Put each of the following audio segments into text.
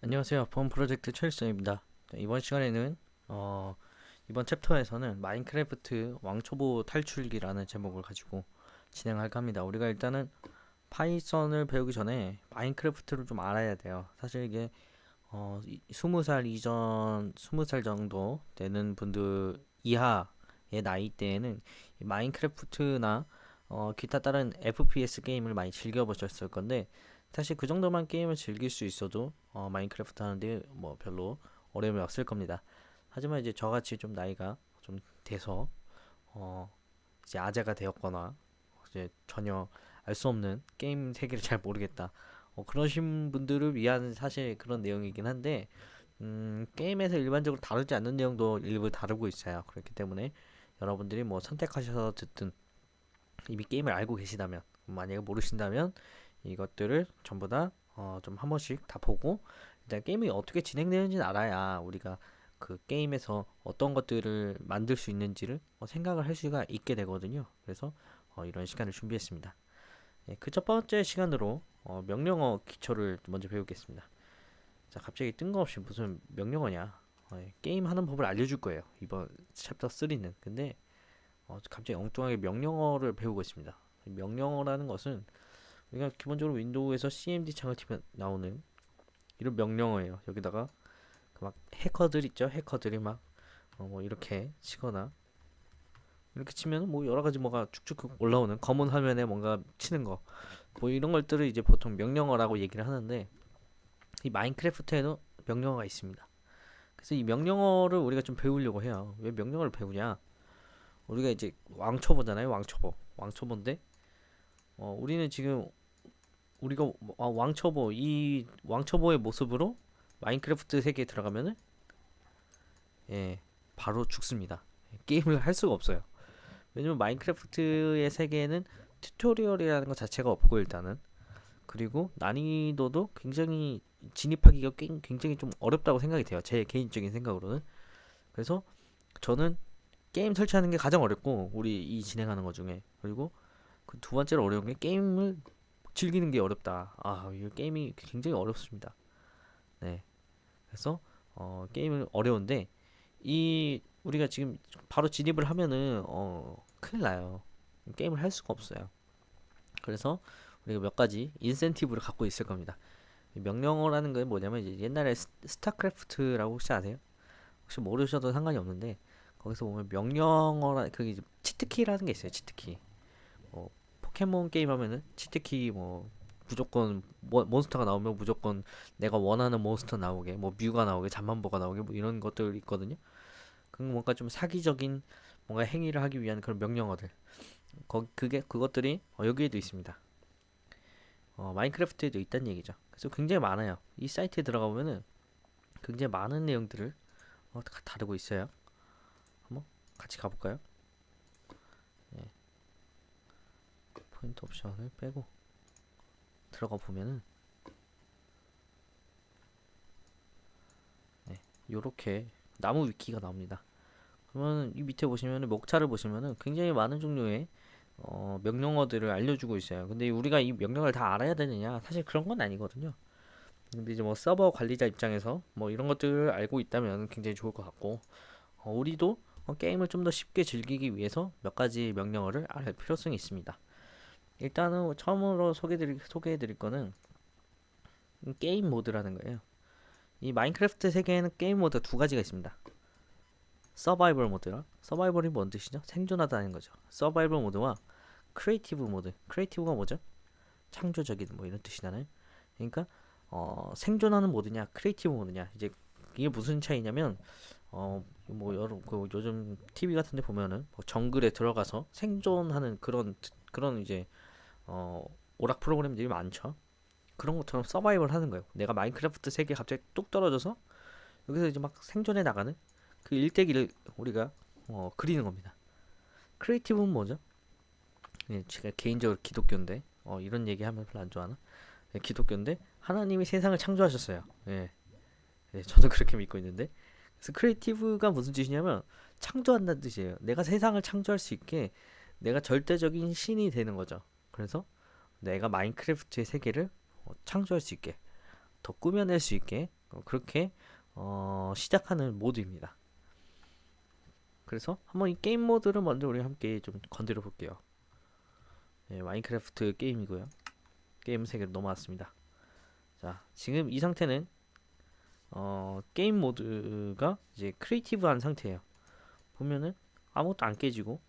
안녕하세요. 본 프로젝트 최일성입니다. 이번 시간에는 어, 이번 챕터에서는 마인크래프트 왕초보 탈출기라는 제목을 가지고 진행할까 합니다. 우리가 일단은 파이썬을 배우기 전에 마인크래프트를 좀 알아야 돼요. 사실 이게 어, 20살 이전, 20살 정도 되는 분들 이하의 나이대에는 이 마인크래프트나 어, 기타 다른 FPS 게임을 많이 즐겨보셨을 건데 사실 그 정도만 게임을 즐길 수 있어도 어, 마인크래프트 하는데 뭐 별로 어려움이 없을 겁니다. 하지만 이제 저같이 좀 나이가 좀 돼서 어, 이제 아재가 되었거나 이제 전혀 알 수 없는 게임 세계를 잘 모르겠다. 어, 그러신 분들을 위한 사실 그런 내용이긴 한데 음, 게임에서 일반적으로 다루지 않는 내용도 일부 다루고 있어요. 그렇기 때문에 여러분들이 뭐 선택하셔서 듣든 이미 게임을 알고 계시다면 만약에 모르신다면 이것들을 전부 다 어, 좀 한 번씩 다 보고 일단 게임이 어떻게 진행되는지는 알아야 우리가 그 게임에서 어떤 것들을 만들 수 있는지를 어, 생각을 할 수가 있게 되거든요. 그래서 어, 이런 시간을 준비했습니다. 예, 그첫 번째 시간으로 어, 명령어 기초를 먼저 배우겠습니다. 자, 갑자기 뜬금없이 무슨 명령어냐? 어, 예, 게임 하는 법을 알려줄 거예요. 이번 챕터 3는. 근데 어, 갑자기 엉뚱하게 명령어를 배우고 있습니다. 명령어라는 것은 우리가 기본적으로 윈도우에서 cmd 창을 치면 나오는 이런 명령어예요. 여기다가 그 막 해커들 있죠? 해커들이 막어뭐 이렇게 치거나 이렇게 치면 뭐 여러 가지 뭐가 쭉쭉 올라오는 검은 화면에 뭔가 치는 거 뭐 이런 것들을 이제 보통 명령어라고 얘기를 하는데 이 마인크래프트에도 명령어가 있습니다. 그래서 이 명령어를 우리가 좀 배우려고 해요. 왜 명령어를 배우냐? 우리가 이제 왕초보잖아요. 왕초보. 왕초보인데 어, 우리는 지금 우리가 어, 왕초보 이 왕초보의 모습으로 마인크래프트 세계에 들어가면은 예 바로 죽습니다. 게임을 할 수가 없어요. 왜냐면 마인크래프트의 세계에는 tutorial이라는 것 자체가 없고 일단은 그리고 난이도도 굉장히 진입하기가 굉장히 좀 어렵다고 생각이 돼요. 제 개인적인 생각으로는 그래서 저는 게임 설치하는 게 가장 어렵고 우리 이 진행하는 것 중에 그리고 그 두 번째로 어려운 게 게임을 즐기는 게 어렵다. 아, 이 게임이 굉장히 어렵습니다. 네. 그래서 어, 게임은 어려운데 이 우리가 지금 바로 진입을 하면은 어, 큰일 나요. 게임을 할 수가 없어요. 그래서 우리가 몇 가지 인센티브를 갖고 있을 겁니다. 명령어라는 건 뭐냐면 이제 옛날에 스타크래프트라고 혹시 아세요? 혹시 모르셔도 상관이 없는데 거기서 보면 명령어라 그게 치트키라는 게 있어요. 치트키. 뭐 포켓몬 게임 하면은 치트키 뭐 무조건 모, 몬스터가 나오면 무조건 내가 원하는 몬스터 나오게 뭐 뮤가 나오게 잠만보가 나오게 뭐 이런 것들 있거든요. 그 뭔가 좀 사기적인 뭔가 행위를 하기 위한 그런 명령어들. 거, 그게 그것들이 어, 여기에도 있습니다. 어, 마인크래프트에도 있다는 얘기죠. 그래서 굉장히 많아요. 이 사이트에 들어가 보면은 굉장히 많은 내용들을 어, 다루고 있어요. 한번 같이 가볼까요? 포인트 옵션을 빼고 들어가 보면은 네, 요렇게 나무 위키가 나옵니다. 그러면 이 밑에 보시면은 목차를 보시면은 굉장히 많은 종류의 어, 명령어들을 알려주고 있어요. 근데 우리가 이 명령어를 다 알아야 되느냐? 사실 그런 건 아니거든요. 근데 이제 뭐 서버 관리자 입장에서 뭐 이런 것들을 알고 있다면 굉장히 좋을 것 같고 어, 우리도 어, 게임을 좀 더 쉽게 즐기기 위해서 몇 가지 명령어를 알 필요성이 있습니다. 일단은 처음으로 소개드릴, 소개해드릴 거는 게임 모드라는 거예요. 이 마인크래프트 세계에는 게임 모드가 두 가지가 있습니다. 서바이벌 모드랑 서바이벌이 뭔 뜻이죠? 생존하다는 거죠. 서바이벌 모드와 creative 모드. creative가 뭐죠? 창조적인 뭐 이런 뜻이잖아요. 그러니까 어, 생존하는 모드냐, creative 모드냐. 이제 이게 무슨 차이냐면 어 뭐 여러 그 요즘 TV 같은 데 보면은 뭐 정글에 들어가서 생존하는 그런 그런 이제 어, 오락 프로그램들이 많죠. 그런 것처럼 서바이벌 하는 거예요. 내가 마인크래프트 세계에 갑자기 뚝 떨어져서 여기서 이제 막 생존해 나가는 그 일대기를 우리가 어, 그리는 겁니다. creative는 뭐죠? 예, 제가 개인적으로 기독교인데 어, 이런 얘기하면 별로 안 좋아하나? 예, 기독교인데 하나님이 세상을 창조하셨어요. 예. 예, 저도 그렇게 믿고 있는데 그래서 creative가 무슨 뜻이냐면 창조한다는 뜻이에요. 내가 세상을 창조할 수 있게 내가 절대적인 신이 되는 거죠. 그래서 내가 마인크래프트의 세계를 어, 창조할 수 있게 더 꾸며낼 수 있게 어, 그렇게 어, 시작하는 모드입니다. 그래서 한번 이 게임 모드를 먼저 우리 함께 좀 건드려 볼게요. 네, 마인크래프트 게임이고요. 게임 세계로 넘어왔습니다. 자, 지금 이 상태는 어, 게임 모드가 이제 creative한 상태예요. 보면은 아무것도 안 깨지고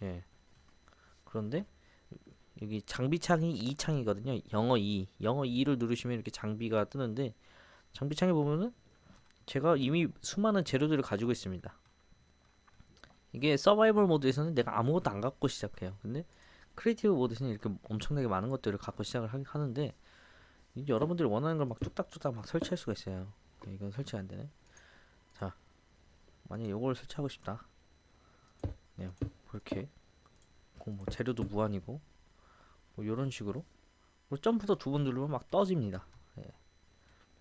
예. 그런데 여기 장비창이 E창이거든요. 영어 E. 영어 E를 누르시면 이렇게 장비가 뜨는데 장비창에 보면은 제가 이미 수많은 재료들을 가지고 있습니다. 이게 서바이벌 모드에서는 내가 아무것도 안 갖고 시작해요. 근데 creative 모드에서는 이렇게 엄청나게 많은 것들을 갖고 시작을 하, 하는데 여러분들이 원하는 걸 막 뚝딱뚝딱 막 설치할 수가 있어요. 네, 이건 설치가 안 되네. 자, 만약 이걸 설치하고 싶다. 네, 이렇게 뭐 재료도 무한이고 뭐 이런 식으로 뭐 점프도 두 번 누르면 막 떠집니다. 예.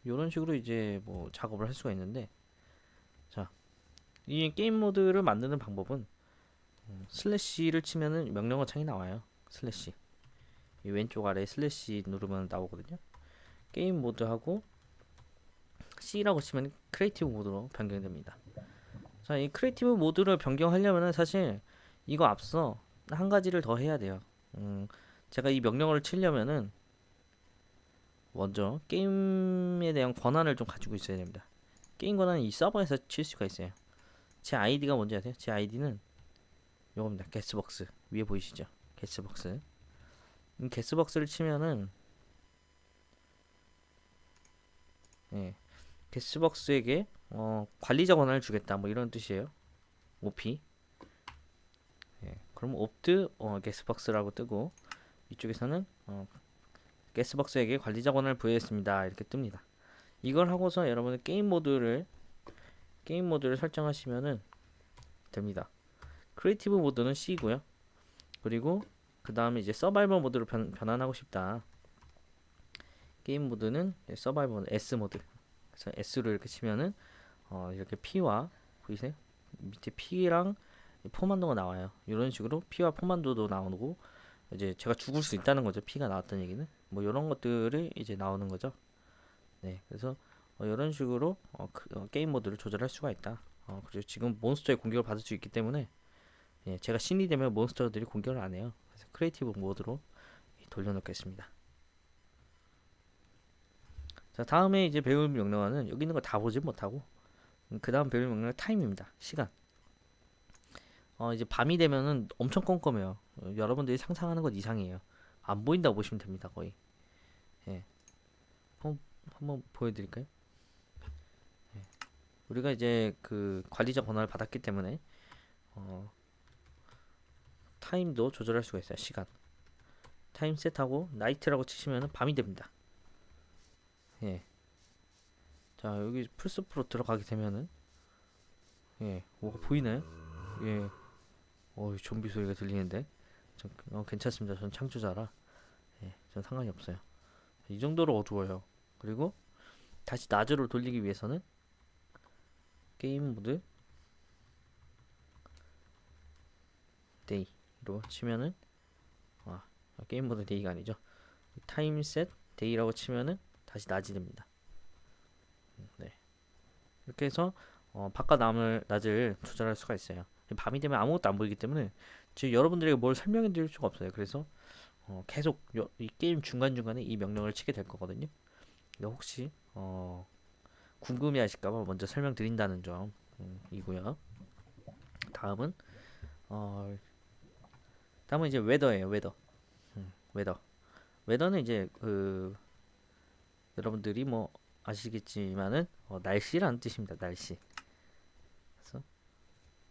이런 식으로 이제 뭐 작업을 할 수가 있는데 자, 이 게임 모드를 만드는 방법은 음, 슬래시를 치면은 명령어 창이 나와요. 슬래시 이 왼쪽 아래 슬래시 누르면 나오거든요. 게임 모드하고 C라고 치면 creative 모드로 변경됩니다. 자, 이 creative 모드를 변경하려면은 사실 이거 앞서 한 가지를 더 해야 돼요. 음, 제가 이 명령어를 치려면은 먼저 게임에 대한 권한을 좀 가지고 있어야 됩니다. 게임 권한은 이 서버에서 칠 수가 있어요. 제 아이디가 뭔지 아세요? 제 아이디는 요겁니다. 게스벅스 위에 보이시죠? 게스벅스. 이 게스벅스를 치면은 예, 게스벅스에게 어, 관리자 권한을 주겠다 뭐 이런 뜻이에요. OP. 예, 그럼 옵트 어, 게스벅스라고 뜨고 이쪽에서는 어, 게스벅스에게 관리자 권한을 부여했습니다. 이렇게 뜹니다. 이걸 하고서 여러분은 게임 모드를 게임 모드를 설정하시면은 됩니다. creative 모드는 C고요. 그리고 그 다음에 이제 서바이벌 모드로 변, 변환하고 싶다. 게임 모드는 서바이벌 S 모드. 그래서 S로 이렇게 치면은 어, 이렇게 피와 보이세요? 밑에 피랑 포만도가 나와요. 이런 식으로 피와 포만도도 나오고 이제 제가 죽을 수 있다는 거죠. 피가 나왔던 얘기는 뭐 이런 것들이 이제 나오는 거죠. 네, 그래서 어, 이런 식으로 어, 그, 어, 게임 모드를 조절할 수가 있다. 어, 그리고 지금 몬스터의 공격을 받을 수 있기 때문에 예, 제가 신이 되면 몬스터들이 공격을 안 해요. 그래서 creative mode로 돌려놓겠습니다. 자, 다음에 이제 배울 명령어는 여기 있는 거 다 보지 못하고 음, 그 다음 배울 명령어 time입니다. 시간. 어, 이제 밤이 되면은 엄청 껌껌해요. 어, 여러분들이 상상하는 것 이상이에요. 안 보인다고 보시면 됩니다, 거의. 예. 한번, 한번 보여드릴까요? 예. 우리가 이제 그 관리자 권한을 받았기 때문에 어, time도 조절할 수가 있어요. 시간. time set하고 night라고 치시면 밤이 됩니다. 예. 자, 여기 풀숲으로 들어가게 되면은 예, 뭐가 보이나요? 예. 어, 좀비 소리가 들리는데. 전, 어, 괜찮습니다. 전 창조자라. 예, 전 상관이 없어요. 이 정도로 어두워요. 그리고 다시 낮으로 돌리기 위해서는 game mode day로 치면은 아, game mode day가 아니죠. time set day라고 치면은 다시 낮이 됩니다. 음, 네. 이렇게 해서 어, 밤과 낮을 낮을 조절할 수가 있어요. 밤이 되면 아무것도 안 보이기 때문에 지금 여러분들에게 뭘 설명해 드릴 수가 없어요. 그래서 어, 계속 요, 이 게임 중간중간에 이 명령을 치게 될 거거든요. 혹시 어, 궁금해 하실까봐 먼저 설명드린다는 점 음, 이고요. 다음은 어, 다음은 이제 웨더예요. 웨더. 음, 웨더. Weather는 이제 그 여러분들이 뭐 아시겠지만은 어, 날씨라는 뜻입니다. 날씨. 그래서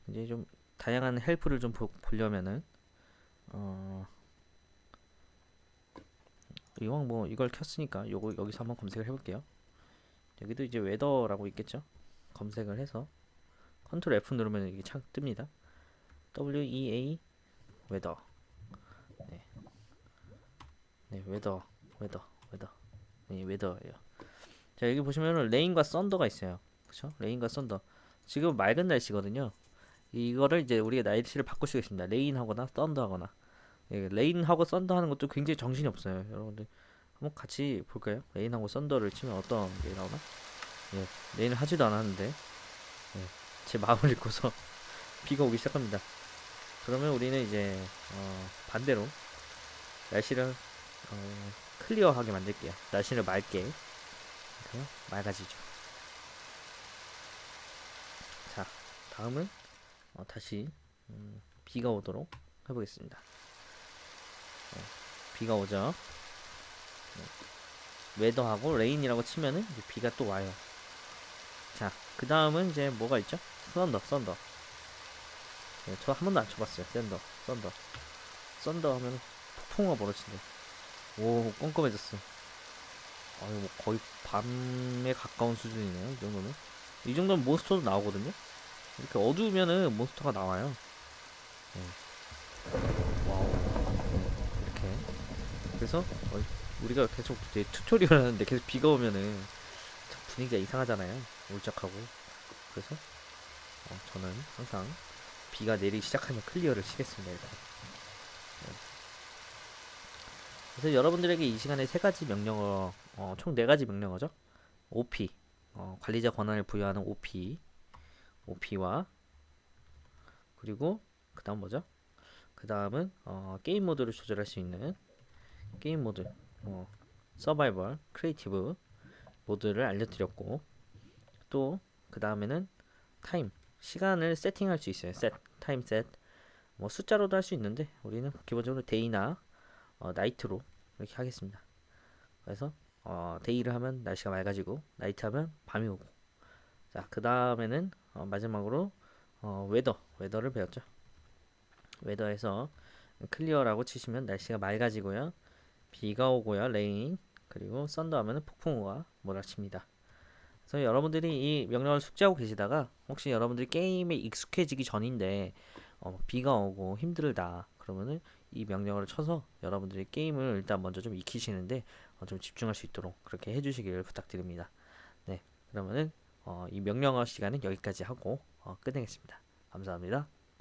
이제 좀 다양한 help를 좀 보, 보려면은 어 이왕 뭐 이걸 켰으니까 요거 여기서 한번 검색을 해볼게요. 여기도 이제 weather라고 있겠죠? 검색을 해서 control F 누르면 이게 창 뜹니다. W E A 웨더. 네. 네, 웨더, 웨더, 웨더. 네, 웨더예요. 자, 여기 보시면은 rain과 thunder가 있어요. 그쵸? Rain과 thunder. 지금 맑은 날씨거든요. 이거를 이제 우리가 날씨를 바꿀 수가 있습니다. Rain하거나 thunder하거나. 예, rain하고 thunder 하는 것도 굉장히 정신이 없어요. 여러분들 한번 같이 볼까요? Rain하고 thunder를 치면 어떤 게 나오나? 예, rain을 하지도 않았는데 예, 제 마음을 읽고서 비가 오기 시작합니다. 그러면 우리는 이제 어, 반대로 날씨를 어, clear하게 만들게요. 날씨를 맑게? 맑아지죠. 자, 다음은 어, 다시 음, 비가 오도록 해보겠습니다. 어, 비가 오죠. 네. Weather하고 rain이라고 치면은 비가 또 와요. 자, 그 다음은 이제 뭐가 있죠? Thunder, thunder. 네, 저 한 번도 안 쳐봤어요. Thunder, thunder. Thunder 하면 폭풍우가 벌어진대. 오, 껌껌해졌어. 아유, 뭐 거의 밤에 가까운 수준이네요. 이 정도는. 이 정도면 몬스터도 나오거든요. 이렇게 어두우면은 몬스터가 나와요. 네. Wow. 네, 이렇게. 그래서 어, 우리가 계속 이제 tutorial 하는데 계속 비가 오면은 참 분위기가 이상하잖아요. 울적하고. 그래서 어, 저는 항상 비가 내리기 시작하면 clear를 치겠습니다. 이렇게. 네. 그래서 여러분들에게 이 시간에 세 가지 명령어, 어, 총 네 가지 명령어죠. OP, 어, 관리자 권한을 부여하는 OP, OP와 그리고 그 다음 뭐죠? 그 다음은 어, 게임 모드를 조절할 수 있는 게임 모드, 어, survival, creative mode를 알려드렸고 또 그 다음에는 time, 시간을 세팅할 수 있어요. Set, time set. 뭐 숫자로도 할 수 있는데 우리는 기본적으로 day나 어, night로 이렇게 하겠습니다. 그래서 어, day를 하면 날씨가 맑아지고 night 하면 밤이 오고 자 그 다음에는 어, 마지막으로 어, 웨더 웨더를 배웠죠. Weather에서 clear라고 치시면 날씨가 맑아지고요. 비가 오고요. Rain 그리고 thunder 하면은 폭풍우가 몰아칩니다. 그래서 여러분들이 이 명령을 숙지하고 계시다가 혹시 여러분들이 게임에 익숙해지기 전인데 어, 비가 오고 힘들다 그러면은 이 명령어를 쳐서 여러분들이 게임을 일단 먼저 좀 익히시는데 어, 좀 집중할 수 있도록 그렇게 해주시기를 부탁드립니다. 네, 그러면은 어, 이 명령어 시간은 여기까지 하고 어, 끝내겠습니다. 감사합니다.